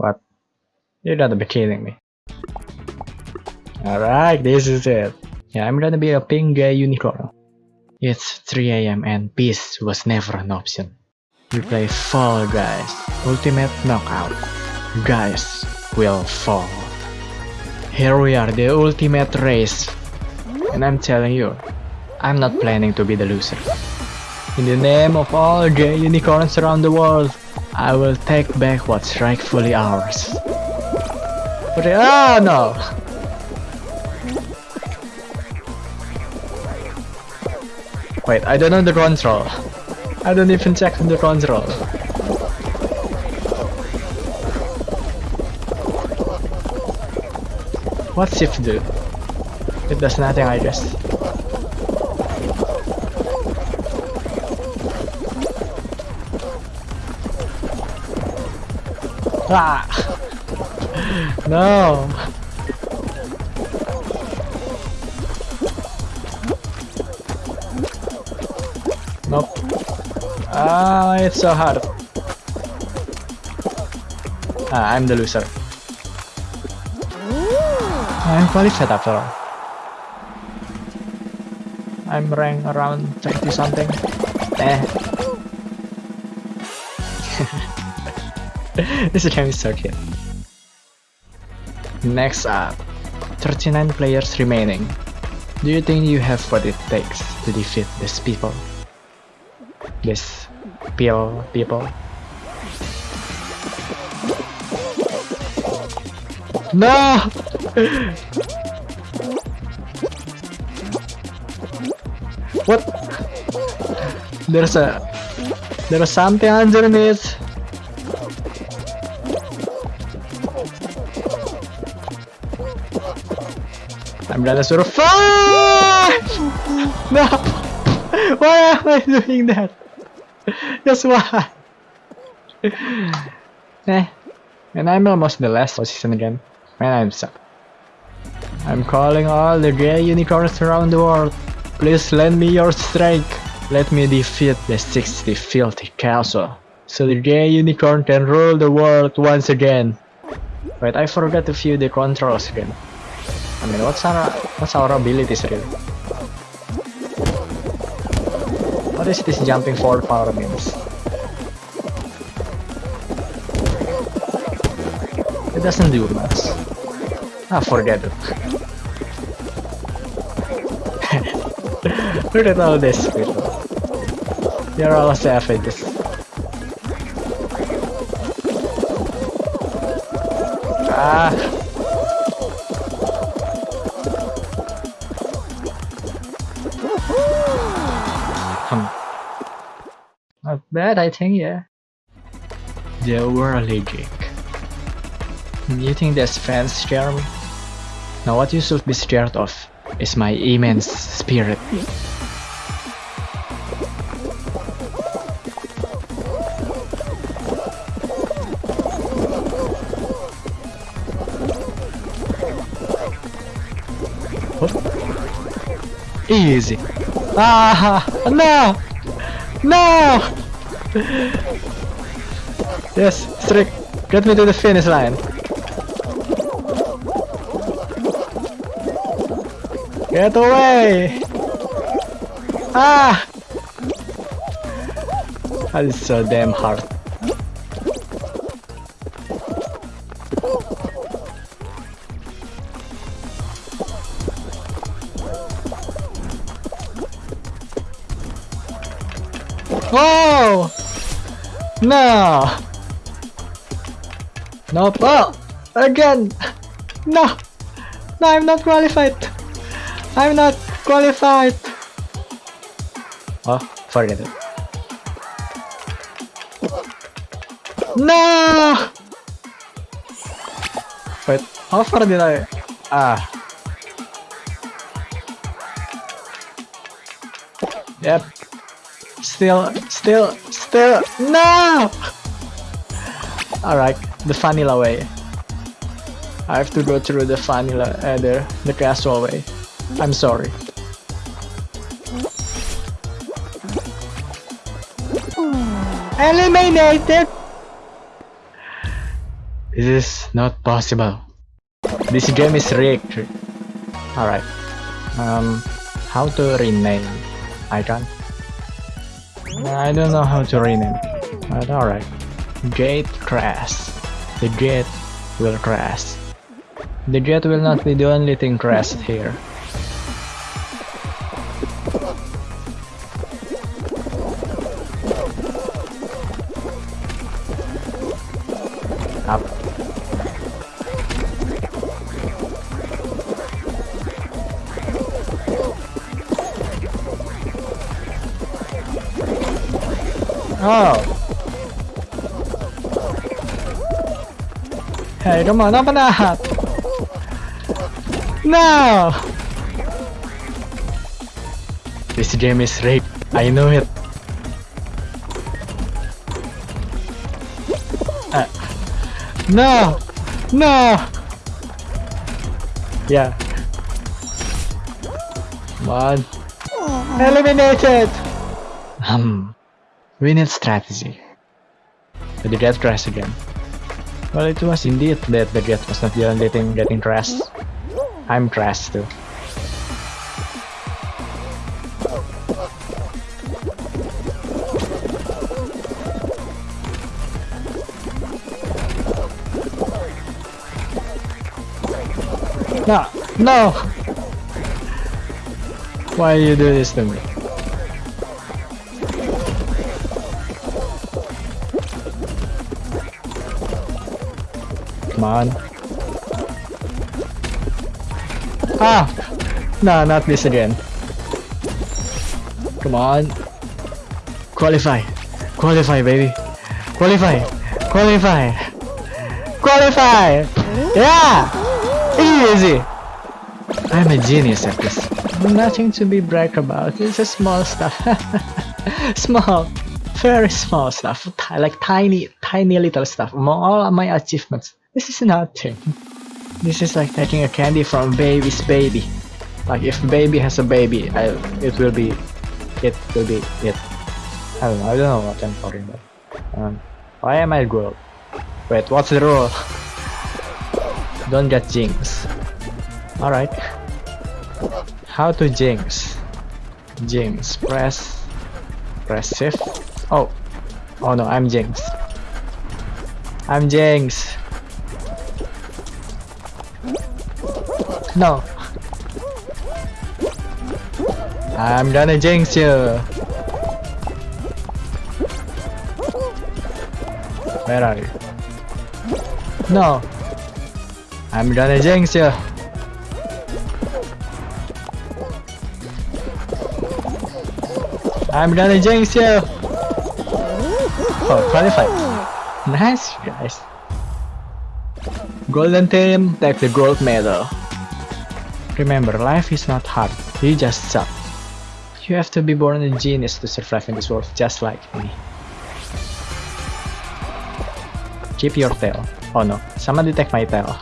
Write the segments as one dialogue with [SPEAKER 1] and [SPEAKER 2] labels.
[SPEAKER 1] What? You gotta be kidding me. Alright, this is it. Yeah, I'm gonna be a pink gay unicorn. It's 3 am and peace was never an option. We play Fall Guys, Ultimate Knockout. Guys will fall. Here we are, the ultimate race. And I'm telling you, I'm not planning to be the loser. In the name of all gay unicorns around the world, I will take back what's rightfully ours. But oh no! Wait, I don't know the control. I don't even check the control. What shift do? It does nothing I guess. Ah! no! Nope. Ah, it's so hard. Ah, I'm the loser. I'm qualified after all. I'm rank around 20 something. Eh. this game is so cute. Next up, 39 players remaining. Do you think you have what it takes to defeat these people? These people, people? No! what? There's a... There's something underneath. I'm gonna survive! No! Why am I doing that? Just why? eh. And I'm almost in the last position again. Man, I'm stuck. I'm calling all the gay unicorns around the world. Please lend me your strength. Let me defeat the 60 filthy castle. So the gay unicorn can rule the world once again. Wait, I forgot to view the controls again. I mean, what's our what's our abilities really? What is this jumping forward power means? It doesn't do much. Ah, forget it. Look at all this people. They're all savages. Ah. I think, yeah. They were allergic. You think these fans me? Now what you should be scared of is my immense spirit. Easy. Ah, no! No! Yes, Strick, get me to the finish line. Get away! Ah! That is so damn hard. No! Nope. Oh! Again! No! No, I'm not qualified! I'm not qualified! Oh, forget it. No! Wait, how far did I... Ah. Yep. Still, still, no! Alright, the vanilla way. I have to go through the vanilla, uh, the, the casual way. I'm sorry. Eliminated! This is not possible. This game is rigged. Alright. Um, how to rename icon? I don't know how to rename. But alright. Gate crash. The jet will crash. The jet will not be the only thing crashed here. Oh. Hey, come on, open up! No! This game is rigged. I know it. No! No! Yeah. Come on. Eliminated! Um. We need strategy. The jet crash again. Well, it was indeed that the jet was not the only thing getting crashed. I'm crashed too. No! No! Why you do this to me? Come on. Ah! No, not this again. Come on. Qualify. Qualify, baby. Qualify. Qualify. Qualify! Yeah! Easy! I'm a genius at this. Nothing to be brag about. It's a small stuff. small. Very small stuff. Like tiny, tiny little stuff. All my achievements. This is nothing. This is like taking a candy from baby's baby. Like if baby has a baby, I, it will be, it will be it. I don't know. I don't know what I'm talking about. Um, why am I gold? Wait, what's the rule? Don't get jinx. Alright. How to jinx? Jinx. Press. Press shift. Oh. Oh no, I'm jinx. I'm jinx. No. I'm gonna jinx you. Where are you? No. I'm gonna jinx you. I'm gonna jinx you. Oh, qualified. Nice, guys. Golden team, take the gold medal. Remember, life is not hard. You just suck. You have to be born a genius to survive in this world, just like me. Keep your tail. Oh no, somebody take my tail.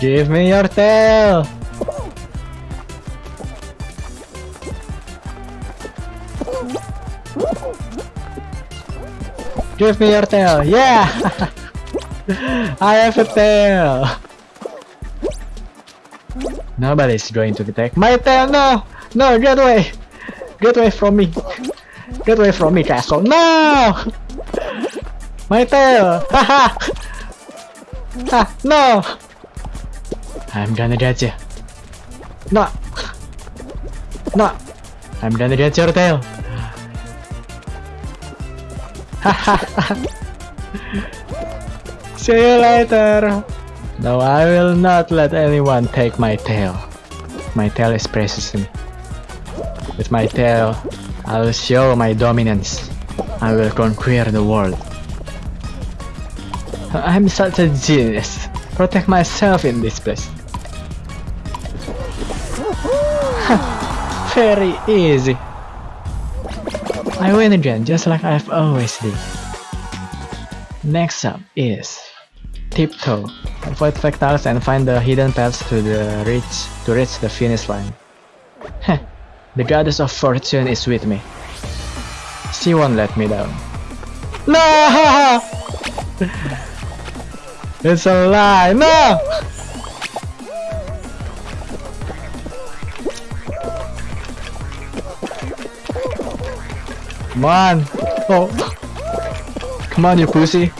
[SPEAKER 1] Give me your tail! Give me your tail! Yeah! I have a tail! Nobody's going to attack my tail! No! No, get away! Get away from me! Get away from me, castle! No! My tail! Haha! ha! No! I'm gonna get you. No! No! I'm gonna get your tail! See you later! No, I will not let anyone take my tail. My tail is precious to me. With my tail, I will show my dominance. I will conquer the world. I'm such a genius. Protect myself in this place. Very easy. I win again, just like I've always did. Next up is Tiptoe. Avoid factiles and find the hidden paths to the reach to reach the finish line. Heh, the goddess of fortune is with me. She won't let me down. No! It's a lie! No! Come on! Oh! Come on, you pussy!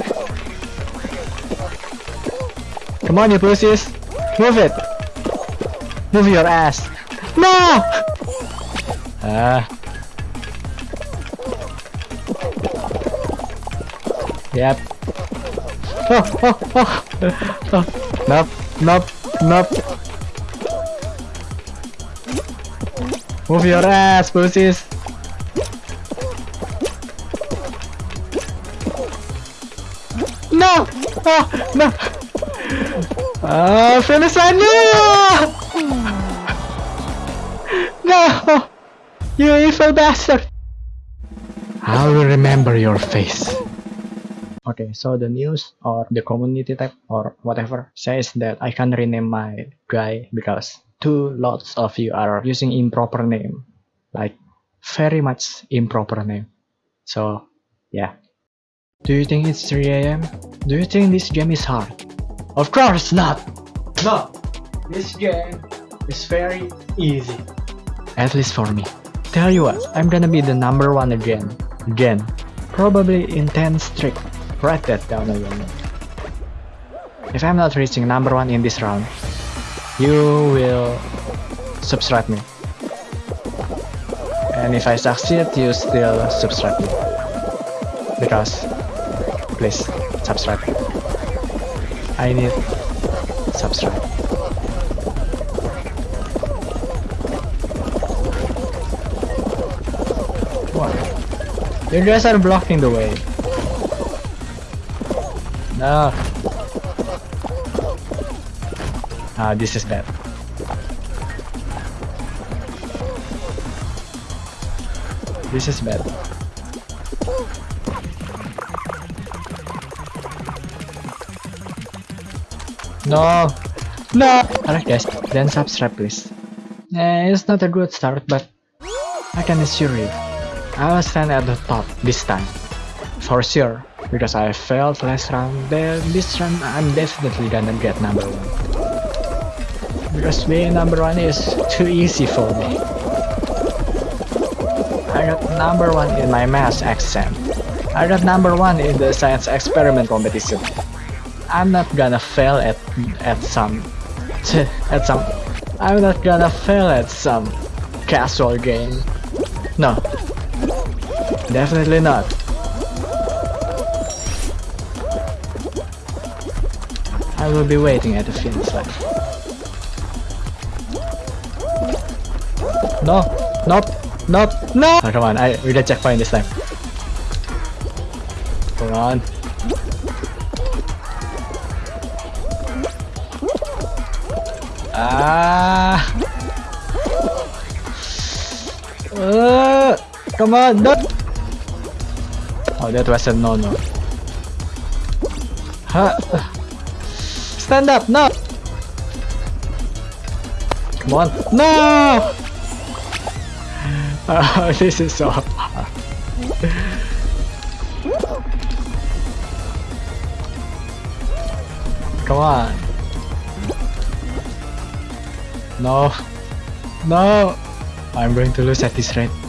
[SPEAKER 1] Come on, you pussies! Move it! Move your ass! No! Ah. Yep. Oh, oh, oh. Nope, nope, nope. Move your ass, pussies. No! Oh, no! Ah, finish line! No! No! You evil bastard! I will remember your face. Okay, so the news or the community tab or whatever says that I can rename my guy because two lots of you are using improper name. Like, very much improper name. So, yeah. Do you think it's 3 am? Do you think this game is hard? Of course not! No! This game is very easy. At least for me. Tell you what, I'm gonna be the number one again. Again. Probably in 10 streak. Write that down again. If I'm not reaching number one in this round, you will subscribe me. And if I succeed, you still subscribe me. Because, please, subscribe. I need subscribe. What? You guys are blocking the way. No. Ah, this is bad. This is bad. No! No! Alright guys, then subscribe please. Eh, it's not a good start, but I can assure you, I will stand at the top this time. For sure, because I failed last round, then this round I'm definitely gonna get number one. Because being number one is too easy for me. I got number one in my math exam. I got number one in the science experiment competition. I'm not gonna fail at at some at some I'm not gonna fail at some casual game. No. Definitely not. I will be waiting at the finish line. No! Nope! Nope! No! Oh, come on, I we got checkpoint this time. Come on. Come on, no! Oh, that was a no-no. Huh? Stand up! No! Come on! No! Oh, this is so hard. Come on. No. No! I'm going to lose at this rate.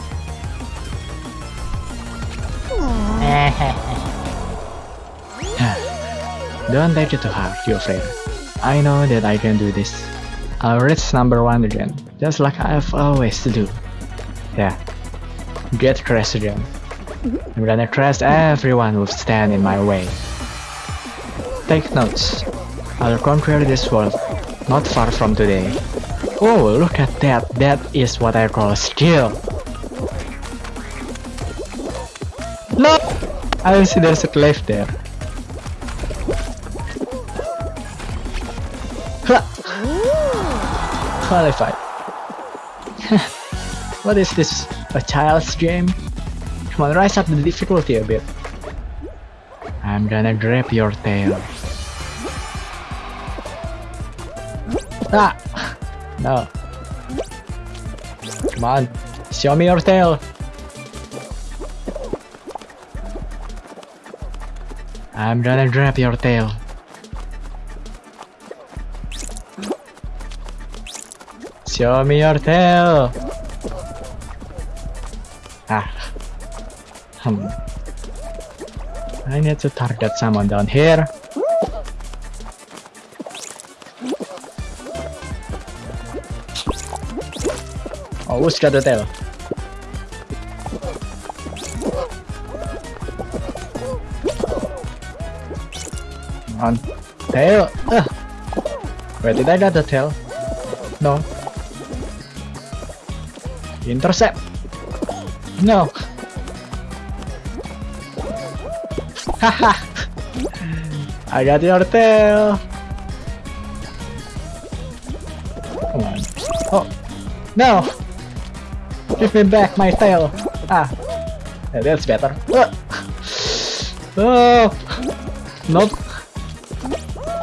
[SPEAKER 1] Don't take it too hard, you afraid. I know that I can do this. I'll reach number one again, just like I've always to do. Yeah. Get crashed again. I'm gonna crash everyone who stand in my way. Take notes. I'll conquer this world, not far from today. Oh, look at that. That is what I call skill. No! I see there's a cliff there. Qualified. what is this? A child's game? Come on, rise up the difficulty a bit. I'm gonna grab your tail. Ah! No. Come on, show me your tail. I'm gonna grab your tail. Show me your tail. Ah. Hmm. I need to target someone down here. Oh, who's got the tail? On tail. Ah. Where did I get the tail? No. Intercept. No. Haha. I got your tail. Come on. Oh. No. Give me back my tail. Ah. That's better. Ah. Oh. Nope.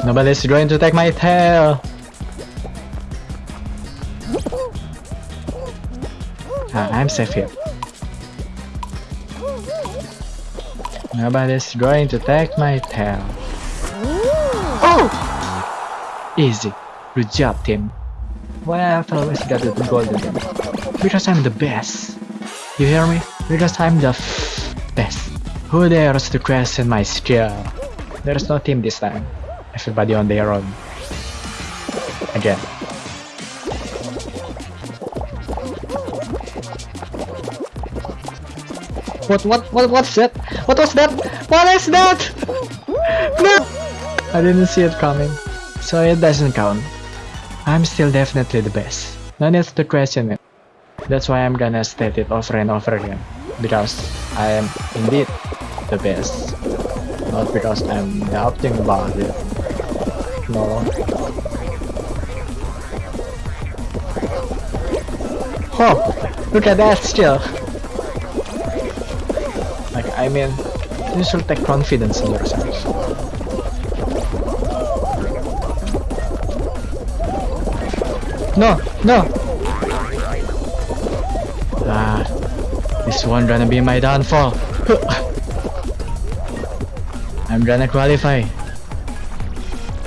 [SPEAKER 1] Nobody's going to take my tail. Ah, I'm safe here. Nobody's going to take my tail. Oh! Easy. Good job, team. Why I've always got the golden? Because I'm the best. You hear me? Because I'm the best. Who dares to question my skill? There's no team this time. Everybody on their own. Again. What what what what's that? What was that? What is that? No! I didn't see it coming. So it doesn't count. I'm still definitely the best. No need to question it. That's why I'm gonna state it over and over again. Because I am indeed the best. Not because I'm doubting about it. No. Oh! Look at that still! I mean, you should take confidence in yourself. No, no. Ah, this one gonna be my downfall. I'm gonna qualify.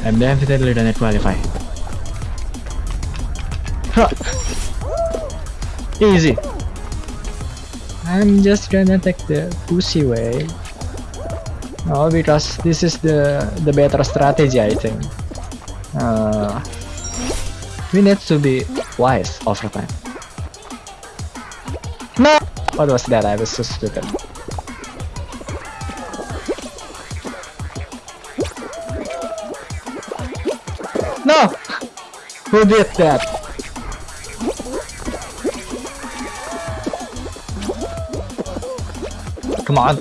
[SPEAKER 1] I'm definitely gonna qualify. Huh. Easy. I'm just gonna take the pussy way. No, because this is the the better strategy, I think. Uh, we need to be wise over time. No! What was that? I was so stupid. No! Who did that? Come on.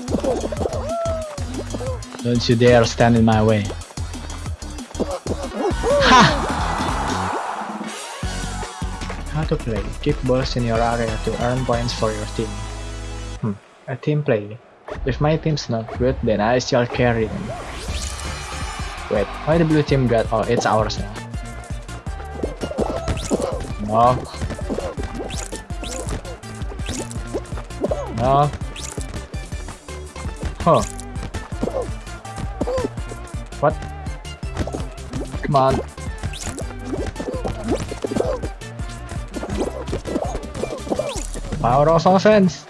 [SPEAKER 1] Don't you dare stand in my way. Ha! How to play. Kick balls in your area to earn points for your team. Hmm. A team play. If my team's not good, then I shall carry them. Wait, why the blue team got- oh, it's ours now. No. No. Huh. What? Come on. Power of offense.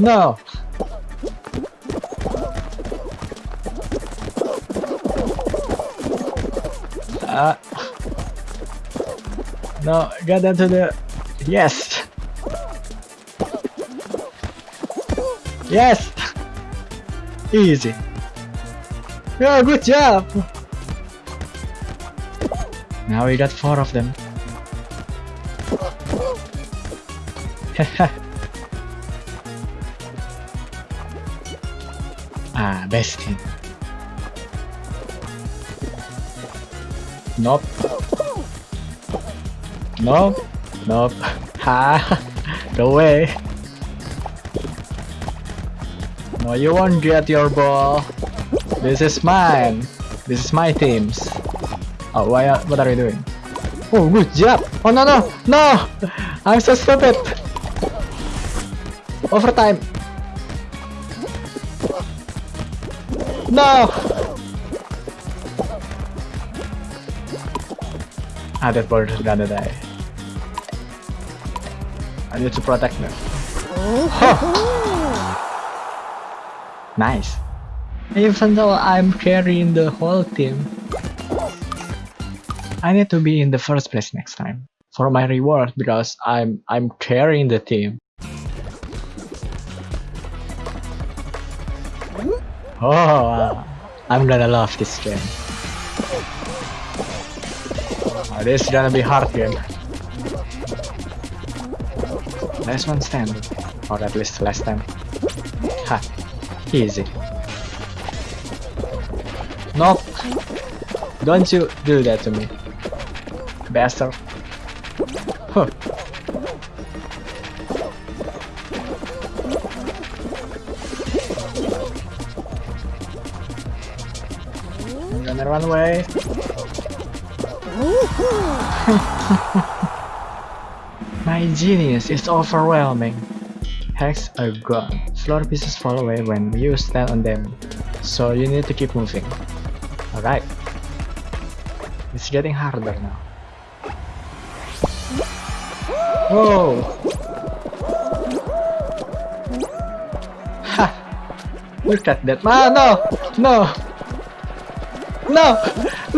[SPEAKER 1] No. Uh, no, get into the yes. Yes. Easy. Yeah, good job. Now we got four of them. ah, best team. Nope. Nope. Nope. Ha! no way! No, you won't get your ball. This is mine. This is my team's. Oh, why? Are, what are you doing? Oh, good job! Oh no no no! I'm so stupid. Overtime! No! Ah, that bird is gonna die. I need to protect them. Oh. nice. Even though I'm carrying the whole team, I need to be in the first place next time for my reward because I'm I'm carrying the team. Oh, uh, I'm gonna love this game. Oh, this is gonna be hard game. Last one standing, or at least last time. Ha, easy. Nope. Don't you do that to me, bastard. Huh. I'm gonna run away. My genius is overwhelming. Hacks are gone. Floor pieces fall away when you stand on them, so you need to keep moving. Alright. It's getting harder now. Whoa! Ha! Look at that. Ah, no! No! No!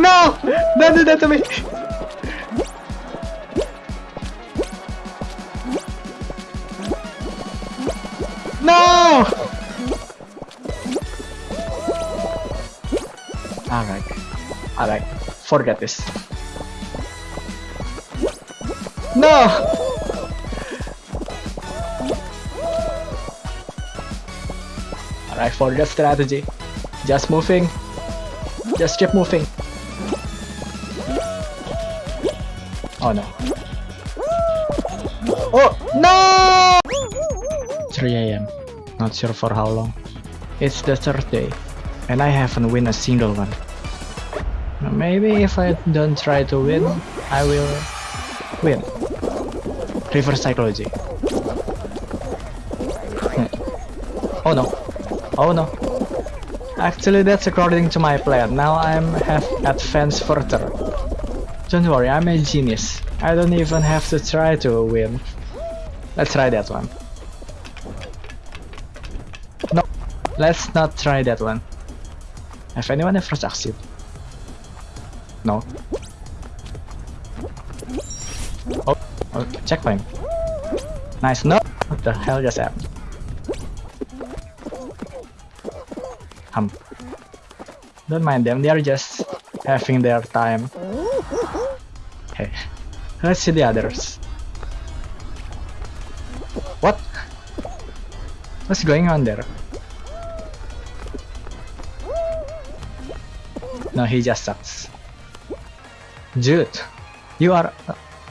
[SPEAKER 1] No! Don't do that to me! Forget this. No! Alright, for forget strategy. Just moving. Just keep moving. Oh no. Oh no! 3 a.m. Not sure for how long. It's the third day, and I haven't win a single one. Maybe if I don't try to win, I will win. Reverse psychology. Hmm. oh no. Oh no. Actually, that's according to my plan. Now I'm have advanced further. Don't worry, I'm a genius. I don't even have to try to win. Let's try that one. No, let's not try that one. Have anyone ever succeed? No. Oh, oh checkpoint. Nice. No. What the hell just happened? Um. Don't mind them. They are just having their time. Hey, let's see the others. What? What's going on there? No, he just sucks. Dude, you are...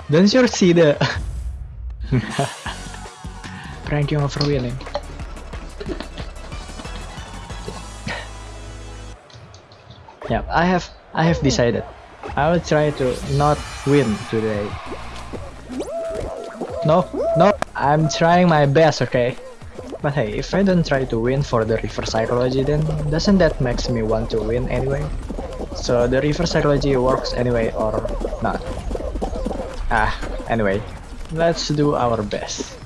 [SPEAKER 1] Don't you see the... Pranking over wheeling. Yeah, I have I have decided. I will try to not win today. No, no, I'm trying my best, okay? But hey, if I don't try to win for the reverse psychology, then doesn't that makes me want to win anyway? So the reverse psychology works anyway or not? Ah, anyway, let's do our best.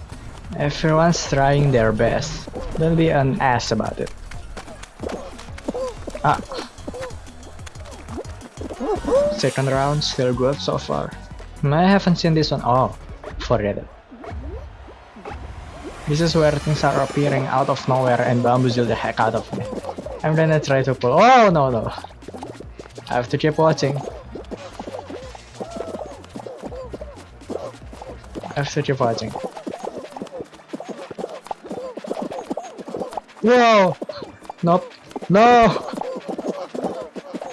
[SPEAKER 1] Everyone's trying their best. Don't be an ass about it. Ah. Second round, still good so far. I haven't seen this one. Oh, forget it. This is where things are appearing out of nowhere and bamboozle the heck out of me. I'm gonna try to pull. Oh no no! I have to keep watching. I have to keep watching. Whoa! Nope. No!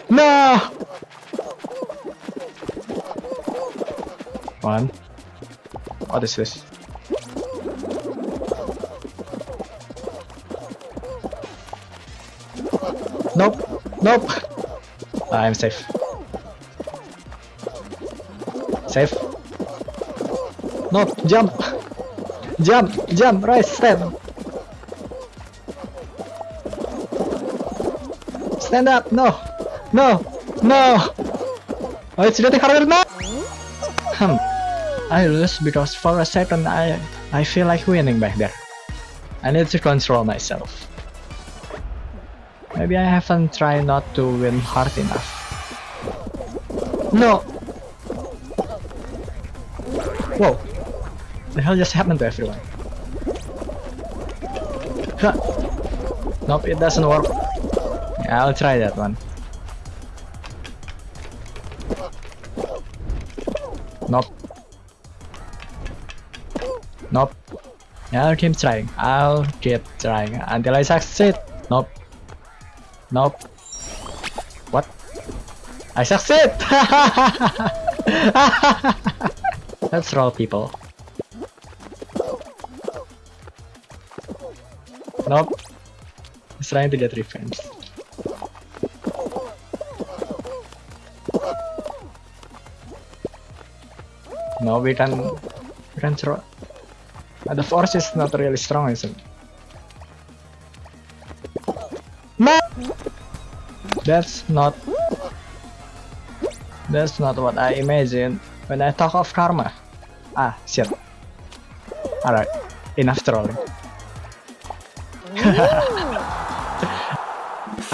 [SPEAKER 1] No! One. What is this? I'm safe. Safe. No, Jump. Jump, jump, Right, stand. Stand up, no, no, no. Oh, it's harder now. Hmm. I lose because for a second I I feel like winning back there. I need to control myself. Maybe I haven't tried not to win hard enough. No! Whoa! The hell just happened to everyone? Huh. Nope, it doesn't work. Yeah, I'll try that one. Nope. Nope. I'll keep trying. I'll keep trying until I succeed. Nope. Nope. What? I succeed! Let's roll people. Nope. He's trying to get revenge. No, we can we can throw. Uh, the force is not really strong, isn't it? That's not. That's not what I imagined when I talk of karma. Ah, shit. Alright, enough trolling.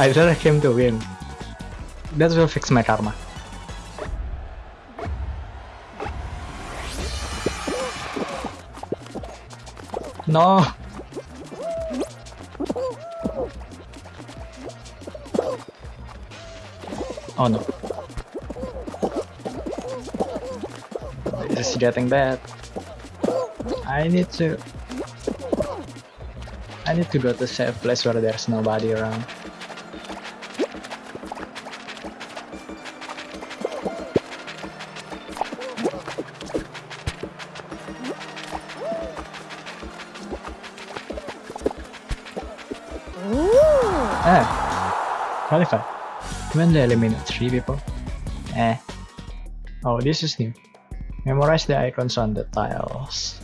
[SPEAKER 1] I thought I came to win. That will fix my karma. No! Oh no. This is getting bad. I need to... I need to go to a safe place where there's nobody around. Ah, qualify. When they eliminate three people. Eh. Oh, this is new. Memorize the icons on the tiles.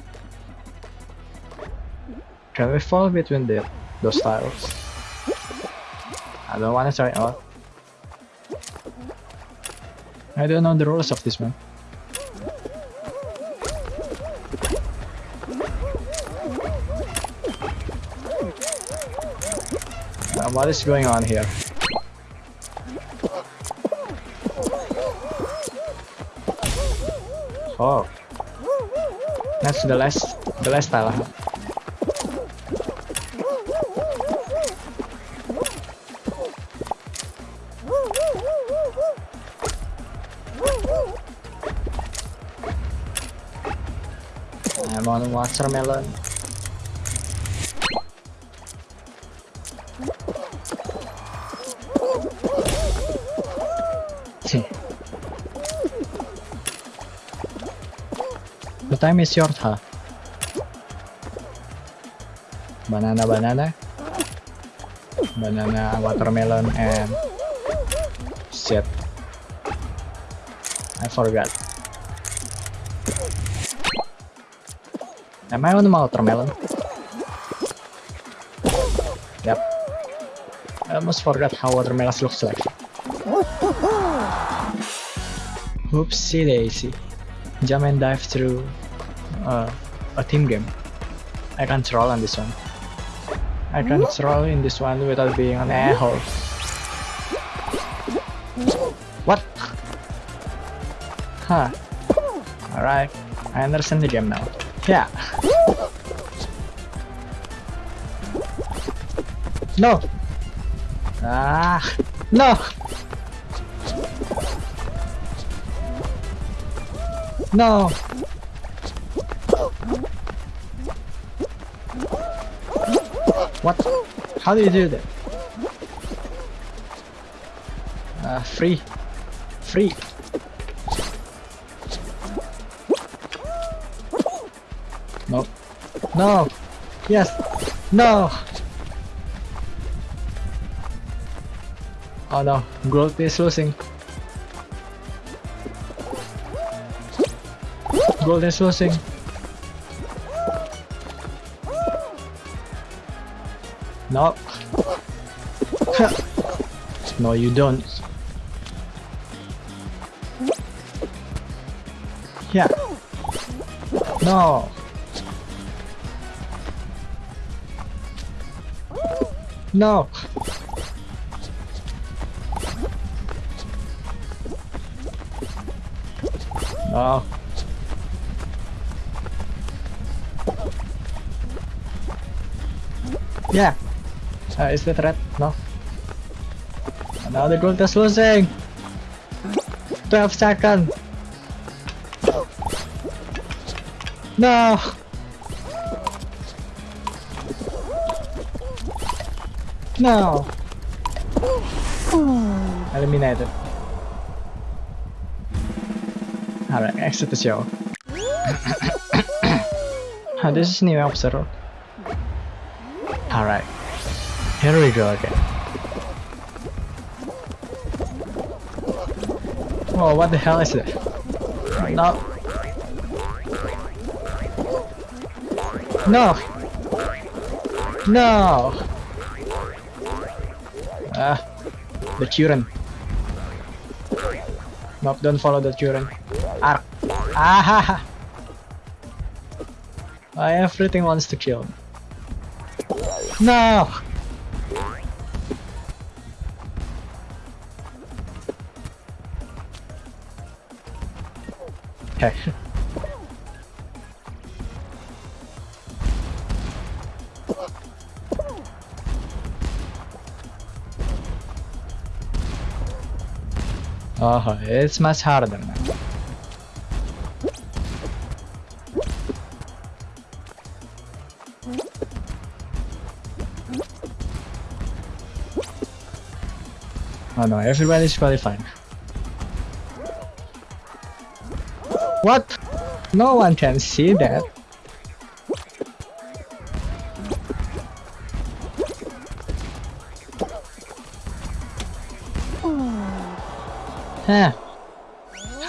[SPEAKER 1] Can we fall between the those tiles? I don't wanna try out. I don't know the rules of this one. What is going on here? Oh. That's the last the last huh? I'm on watermelon. The time is yours, huh? Banana, banana. Banana, watermelon, and shit. I forgot. Am I on watermelon? Yep. I almost forgot how watermelon looks like. Oopsie daisy. Jump and dive through uh, a team game. I can't roll on this one. I can't roll in this one without being an a-hole. What? Huh. Alright. I understand the game now. Yeah. No! Ah! No! No! How do you do that? Uh, free. Free. Nope. No! Yes! No! Oh no, growth is losing. Gold is losing. No. no, you don't. Yeah. No. No. No. Yeah. Uh, is the red? No. Another the gold is losing. 12 seconds. No. No. Eliminated. Alright, exit the show. This is new episode. Alright. Here we go again. Oh, what the hell is it? No. No. No. Ah, the children. Nope, don't follow the children. Ark. Ah ha ha. Ah, Everything wants to kill. No. Okay. Oh, it's much harder now. Oh no, everybody's qualified. What? No one can see that. Huh.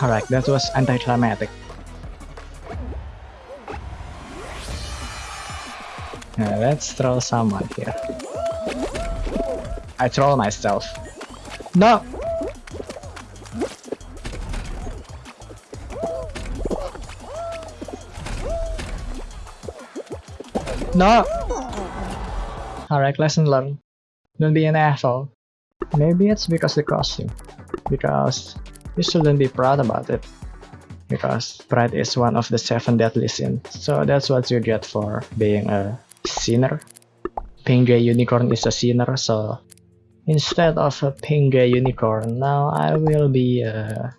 [SPEAKER 1] Alright, that was anticlimactic. Now let's throw someone here. I troll myself. No! No! Alright, lesson learned. Don't be an asshole. Maybe it's because the costume. Because you shouldn't be proud about it. Because pride is one of the seven deadly sins. So that's what you get for being a sinner. Pink Gay Unicorn is a sinner, so instead of a pink gay unicorn, now I will be uh,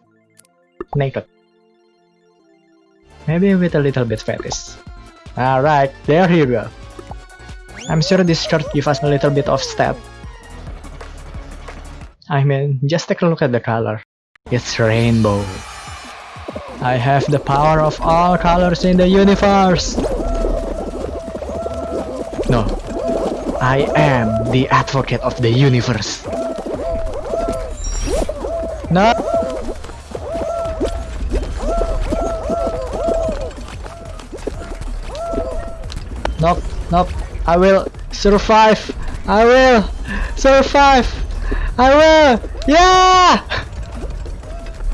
[SPEAKER 1] naked. Maybe with a little bit fetish. Alright, there you go. I'm sure this shirt gives us a little bit of step. I mean, just take a look at the color. It's rainbow. I have the power of all colors in the universe! No. I am the advocate of the universe. No! Nope, nope. I will survive. I will survive. I will. Yeah!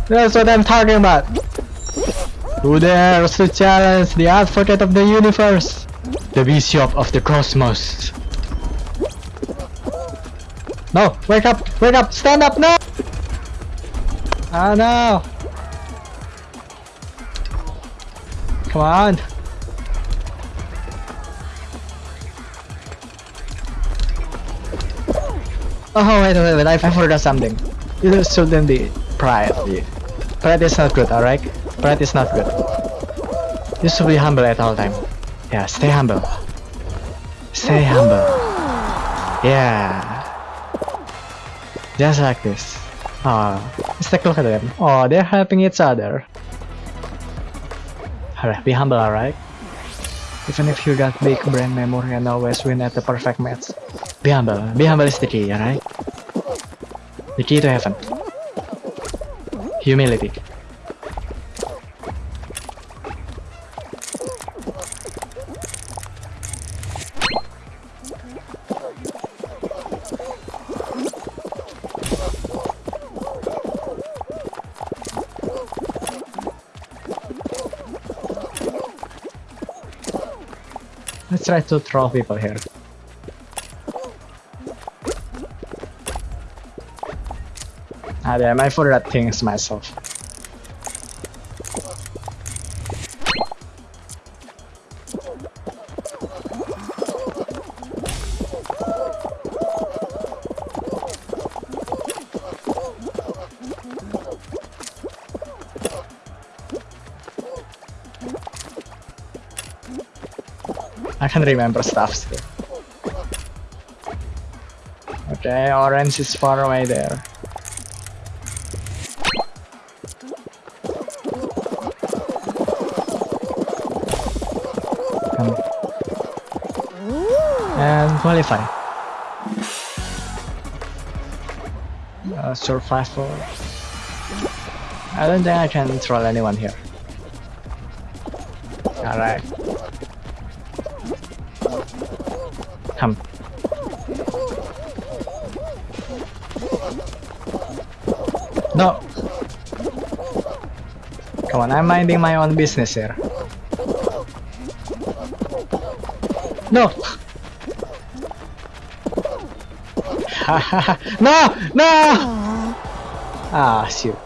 [SPEAKER 1] That's what I'm talking about. Who dares to challenge the advocate of the universe? The bishop of the cosmos. No, wake up, wake up, stand up, no! Ah, no! Come on! Oh, wait, wait, wait, I, forgot something. You shouldn't be pride. Pride is not good, alright? Pride is not good. You should be humble at all time. Yeah, stay humble. Stay humble. Yeah. Just like this. Oh, let's take a look at them. Oh, they're helping each other. Alright, be humble, alright? Even if you got big brain memory and always win at the perfect match. Be humble. Be humble is the key, alright? The key to heaven. Humility. Let's try to throw people here. Ah damn, I forgot things myself. I can remember stuff still. Okay, orange is far away there. Qualify. Uh, survival. I don't think I can troll anyone here. Alright. Come. No! Come on, I'm minding my own business here. No! no! No! Ah, shoot.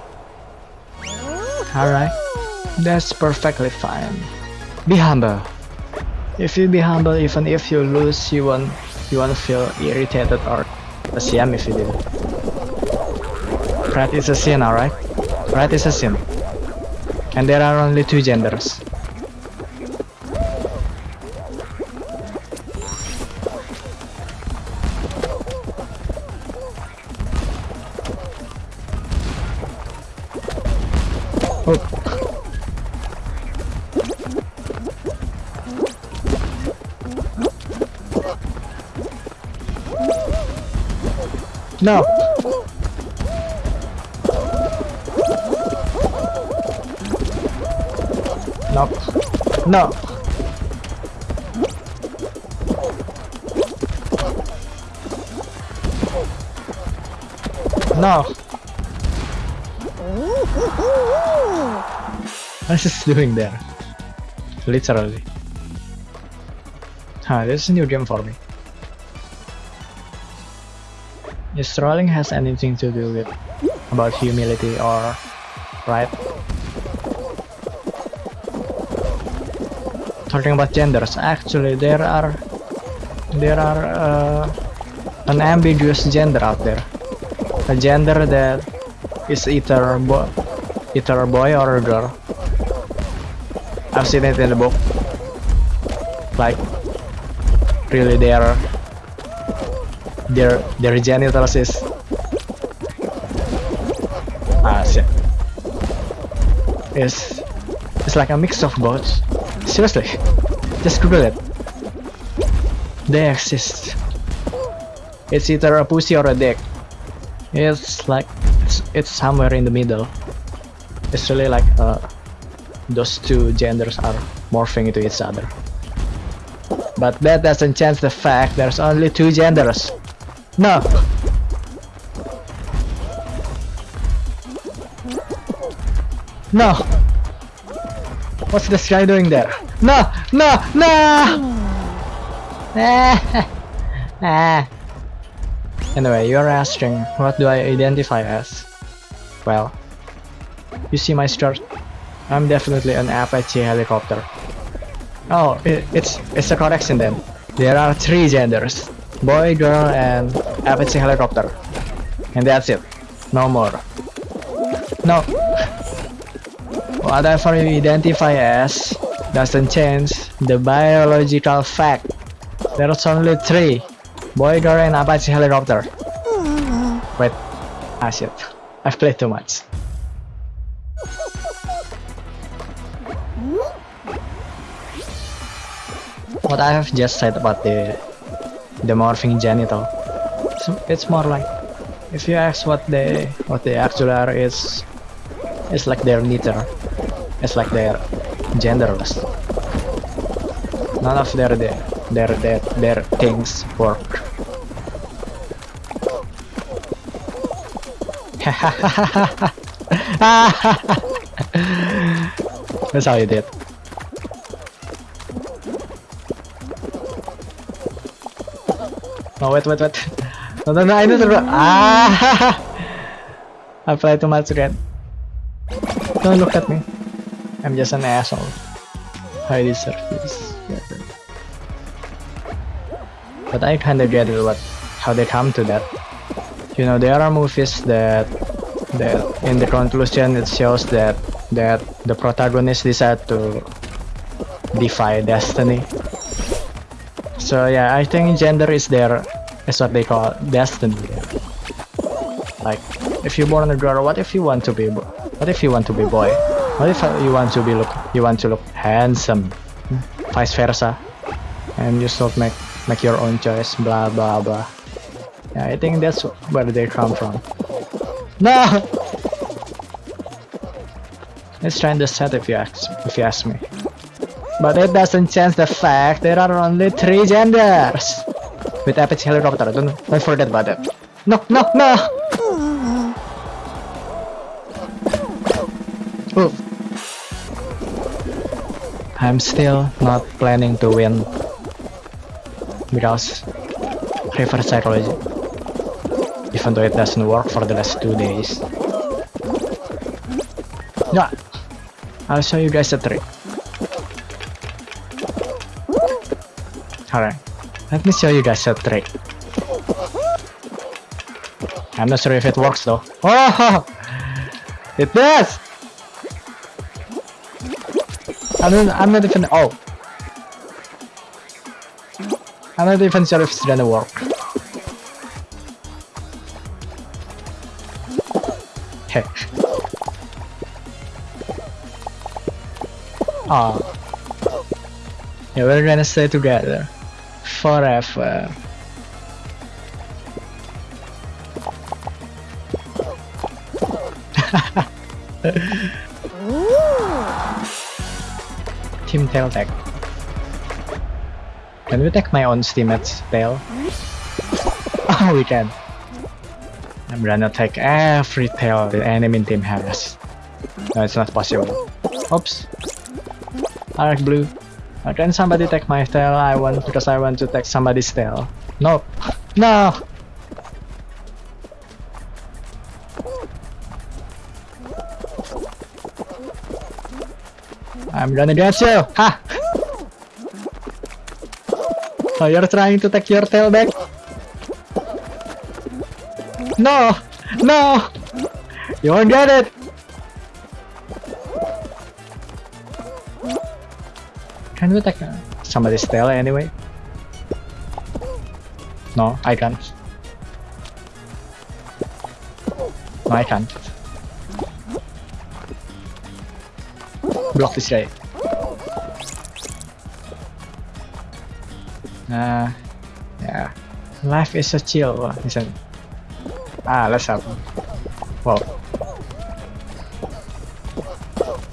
[SPEAKER 1] Alright. That's perfectly fine. Be humble. If you be humble, even if you lose, you won't you won't feel irritated or a ashamed if you do. Pride is a sin, alright? Pride is a sin. And there are only two genders. No. No. No. No. What is he doing there? Literally. Huh, this is a new game for me. Is trolling has anything to do with about humility or right? Talking about genders, actually there are there are uh, an ambiguous gender out there. A gender that is either bo either a boy or a girl. I've seen it in the book. Like really there their their genitals is ah shit. Is it's like a mix of both. Seriously just google it. They exist. It's either a pussy or a dick. It's like it's, it's somewhere in the middle. It's really like uh, those two genders are morphing into each other. But that doesn't change the fact there's only two genders no. No. What's this guy doing there? No! No! No! ah. Anyway, you're asking, what do I identify as? Well, you see my shirt? I'm definitely an Apache helicopter. Oh, it, it's it's a correction then. There are three genders boy, girl, and Apache helicopter. And that's it. No more. No. Whatever you identify as doesn't change the biological fact. There's only three. Boy, girl, and Apache helicopter. Wait. Ah shit. I've played too much. What I have just said about the the morphing genital. So it's more like if you ask what they what they actually are is it's like they're neither. It's like they're genderless. None of their their their their, their things work. That's how you did. Oh wait, wait, wait. No, no, no, I to run. Ah! I play too much red. Don't look at me. I'm just an asshole. I deserve this. But I kinda get it what how they come to that. You know, there are movies that that in the conclusion it shows that that the protagonist decide to defy destiny. So yeah, I think gender is there is what they call destiny. Like, if you're born a girl, what if you want to be, what if you want to be boy? What if you want to be look, you want to look handsome, vice versa, and you still make make your own choice, blah blah blah. Yeah, I think that's where they come from. No. It's trying to set if you ask if you ask me. But it doesn't change the fact there are only three genders. With Apache helicopter, don't, don't forget about that. No, no, no! Oof. I'm still not planning to win because reverse psychology even though it doesn't work for the last two days yeah I'll show you guys a trick alright let me show you guys a trick I'm not sure if it works though oh it does I'm not, I'm not even oh I'm not even sure if it's gonna work. Hey. Ah. Yeah, we're gonna stay together. Forever. Team Tail Tag. Can we take my own teammate's tail? Oh, we can. I'm gonna take every tail the enemy team has. No, it's not possible. Oops. Arc blue. Can somebody take my tail? I want because I want to take somebody's tail. No. No. I'm gonna get you. Ha! Oh, you're trying to take your tail back? No! No! You won't get it! Can we take somebody's tail anyway? No, I can't. No, I can't. Block this guy. Uh, yeah. Life is a chill, isn't it? Ah, let's have. Whoa.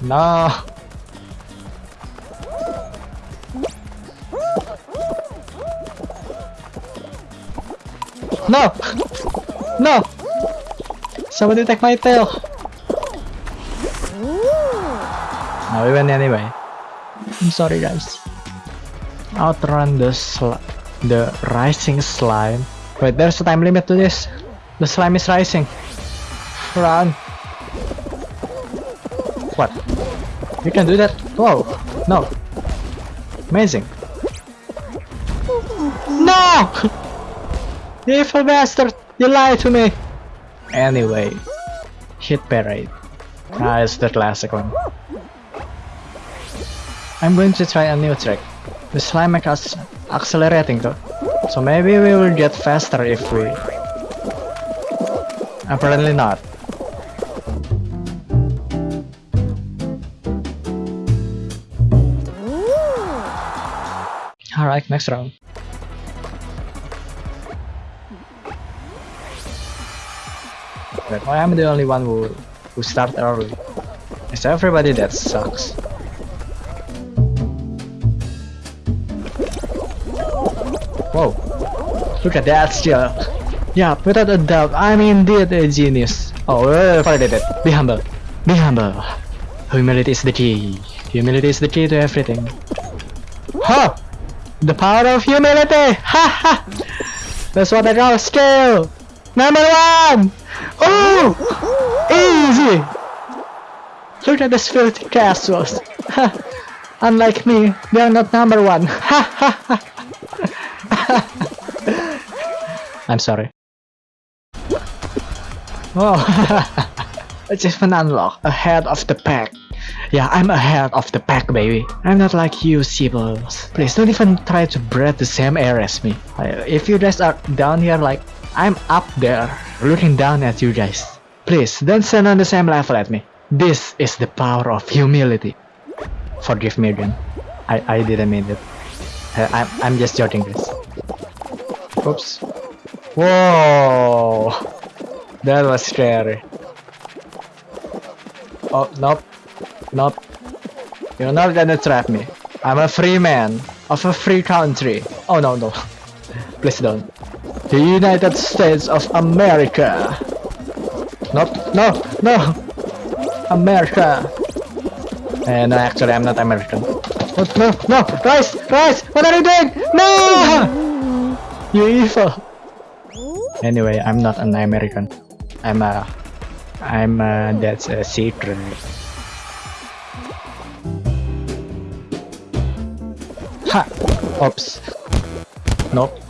[SPEAKER 1] No. No! No! Somebody take my tail! No, we win anyway. I'm sorry guys outrun the the rising slime. Wait, there's a time limit to this. The slime is rising. Run. What? You can do that? Whoa. No. Amazing. No! You evil bastard! You lied to me! Anyway. Hit parade. Ah, it's the classic one. I'm going to try a new trick. The slime is accelerating though. So maybe we will get faster if we... Apparently not. Alright, next round. But why I'm the only one who, who start early? It's everybody that sucks. Whoa. Look at that skill. Yeah, without a doubt, I'm indeed a genius. Oh, uh, it. Be humble. Be humble. Humility is the key. Humility is the key to everything. Ha! The power of humility! Ha ha! That's what I call skill! Number one! Oh! Easy! Look at these filthy castles. Unlike me, they are not number one. I'm sorry. Oh, achievement unlock, ahead of the pack. Yeah, I'm ahead of the pack, baby. I'm not like you, Sibyls. Please don't even try to breathe the same air as me. If you guys are down here like, I'm up there, looking down at you guys. Please, don't stand on the same level at me. This is the power of humility. Forgive me again. I, I didn't mean it. I, uh, I'm, I'm just joking this. Oops. Whoa! That was scary. Oh, nope. Nope. You're not gonna trap me. I'm a free man of a free country. Oh no, no. Please don't. The United States of America. Nope. No, no. America. Uh, no, actually, I'm not American. No, no, no! Rice! Rice! What are you doing? No! You evil! Anyway, I'm not an American. I'm a... I'm a... That's a secret. Ha! Oops. Nope.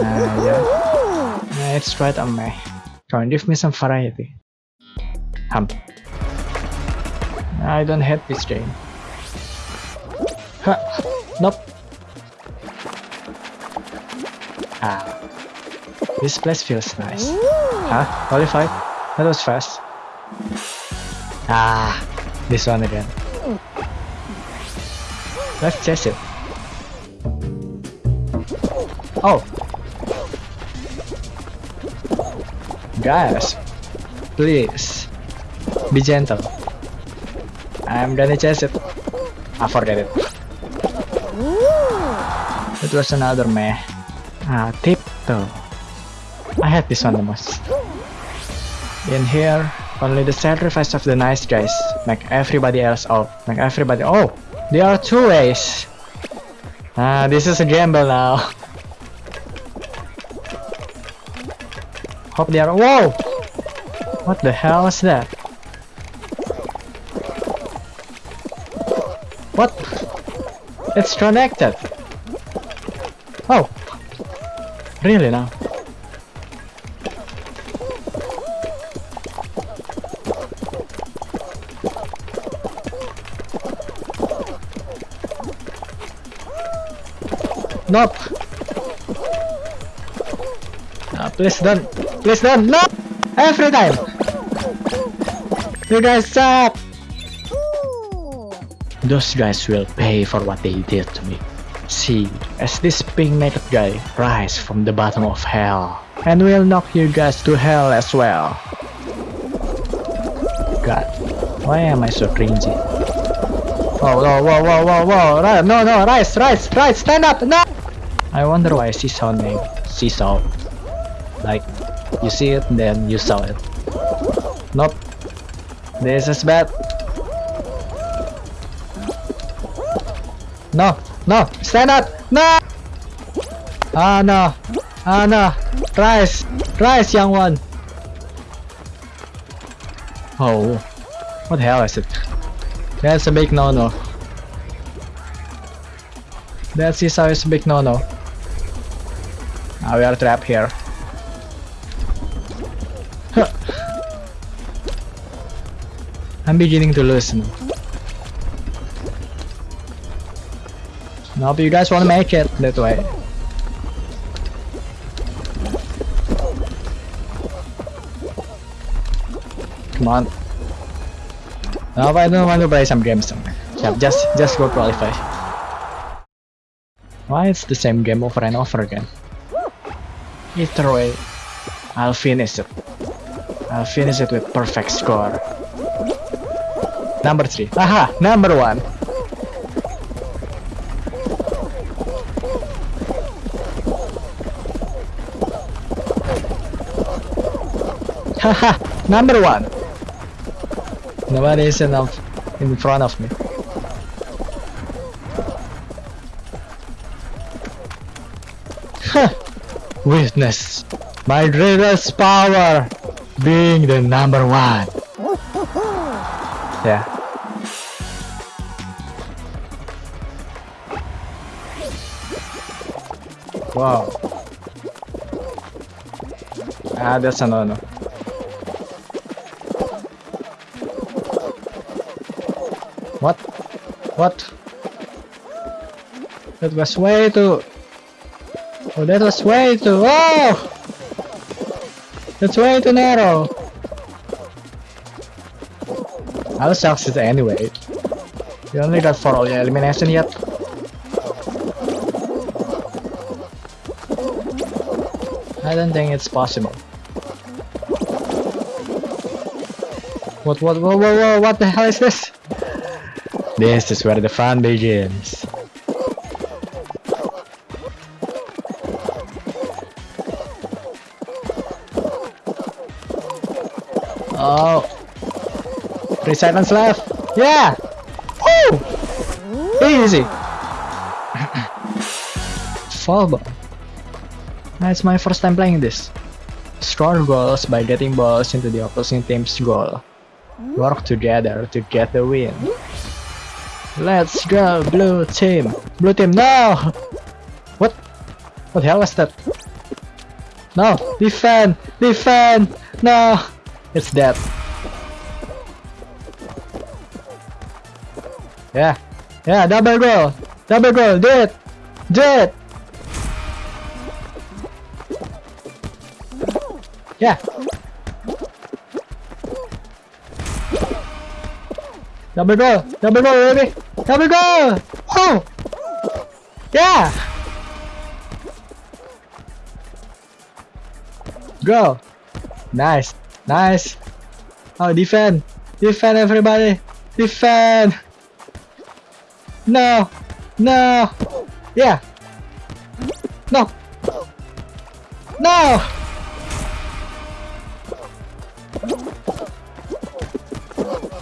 [SPEAKER 1] Uh, yeah. yeah. It's right on me. Come on, give me some variety. Hump. I don't hate this game. Huh. Nope. Ah. This place feels nice. Huh? Qualified? That was fast. Ah. This one again. Let's test it. Oh! Guys, please be gentle. I'm gonna chase it. I forget it. It was another meh. Ah, tiptoe. I had this one the most. In here, only the sacrifice of the nice guys make everybody else out. Make everybody. Oh, there are two ways. Ah, this is a gamble now. Hope they are. Whoa! What the hell is that? What? It's connected. Oh. Really now? Nope. Ah, please don't. Please don't. No! Every time. You guys suck. Those guys will pay for what they did to me. See, as this pink naked guy rise from the bottom of hell, and will knock you guys to hell as well. God, why am I so cringy? Whoa, whoa, whoa, whoa, whoa, whoa, no, no, rise, rise, rise, stand up, no! I wonder why Seesaw name Seesaw. Like, you see it, then you saw it. Nope. This is bad. No, no, stand up, no! Ah, no, ah, no, rise, rise, young one. Oh, what the hell is it? That's a big no-no. That seesaw is a big no-no. Now we are trapped here. I'm beginning to listen. Nope, you guys wanna make it that way. Come on. Now I don't want to play some games. Yeah, just just go qualify. Why it's the same game over and over again? Either way, I'll finish it. I'll finish it with perfect score. Number 3. Aha! Number 1! Haha! Number 1! Nobody is enough in front of me. Huh. Witness my greatest power being the number one. Yeah. Wow. Ah, that's an honor. What? What? That was way too... Oh, that was way too... Oh! That's way too narrow. I'll succeed anyway. You only got 4 elimination yet. I don't think it's possible. What, what, whoa, whoa, whoa, what the hell is this? This is where the fun begins. Oh. Three seconds left. Yeah! Woo! Easy! Fall ball. It's my first time playing this. Score goals by getting balls into the opposing team's goal. Work together to get the win. Let's go, blue team! Blue team, no! What? What the hell was that? No! Defend! Defend! No! It's dead. Yeah. Yeah, double goal! Double goal! Do it! Do it! Yeah. Double goal! Double goal, baby! Double goal! Oh! Yeah! Go! Nice! Nice! Oh, defend! Defend, everybody! Defend! No! No! Yeah! No! No!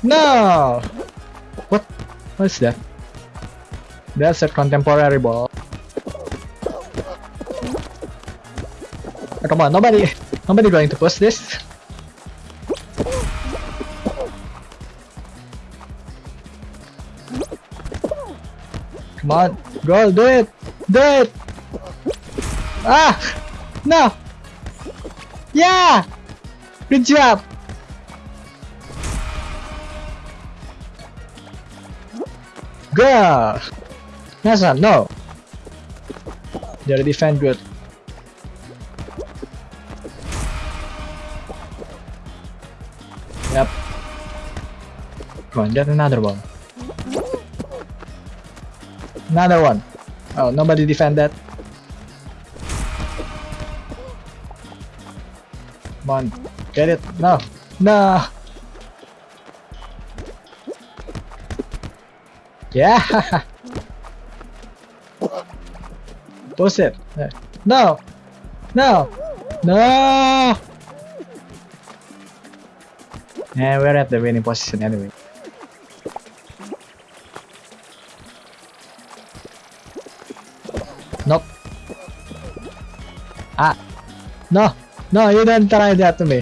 [SPEAKER 1] No! What? What is that? That's a contemporary ball. Oh, come on, nobody, nobody going to push this. Come on, go, do it, do it. Ah, no. Yeah, good job. Go! Nasa, no! They're defend good. Yep. Come on, get another one. Another one. Oh, nobody defend that. Come on, get it. No, no. Yeah. Push it. No. No. No. Yeah, we're at the winning position anyway. Nope. Ah. No. No, you don't try that to me.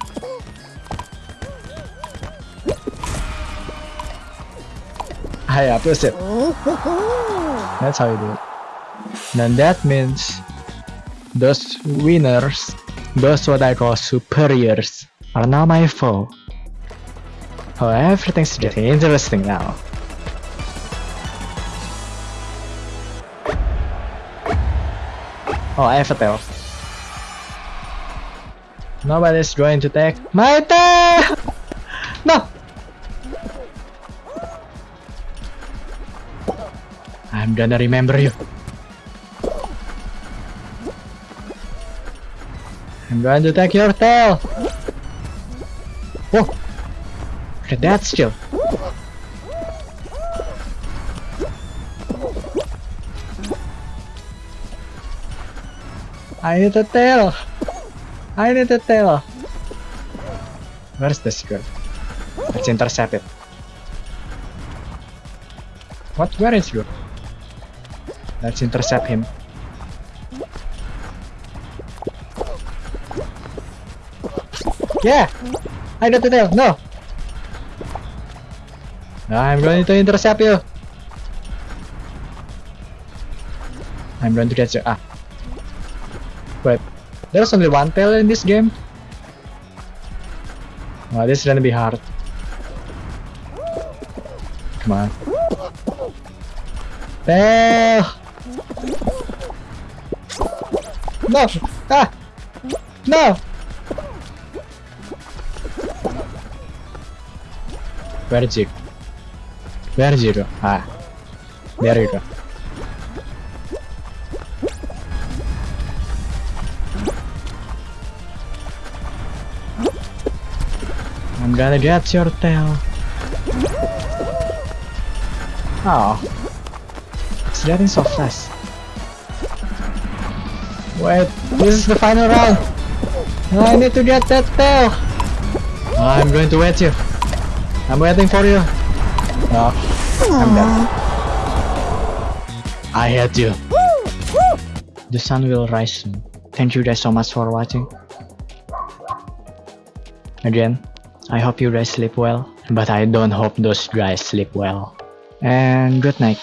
[SPEAKER 1] Ah, yeah, push it. That's how you do it. Then that means those winners, those what I call superiors, are now my foe. Oh, everything's getting interesting now. Oh, I have a tail. Nobody's going to take my tail! Gonna remember you. I'm going to take your tail! Oh. Whoa! Look at that still. I need a tail! I need a tail! Where's the secret? Let's intercept it. What? Where is you? Let's intercept him. Yeah! I know the tail! No! I'm going to intercept you! I'm going to get you. Ah. Wait. There's only one tail in this game? This is gonna be hard. Come on. Tail! No! Ah! No! Where is it? Where is it? Ah. There you go. I'm gonna get your tail. Oh. It's getting so fast. Wait, this is the final round. I need to get that tail. I'm going to wait you. I'm waiting for you. No, I'm dead. I hate you. The sun will rise soon. Thank you guys so much for watching. Again, I hope you guys sleep well, but I don't hope those guys sleep well. And good night.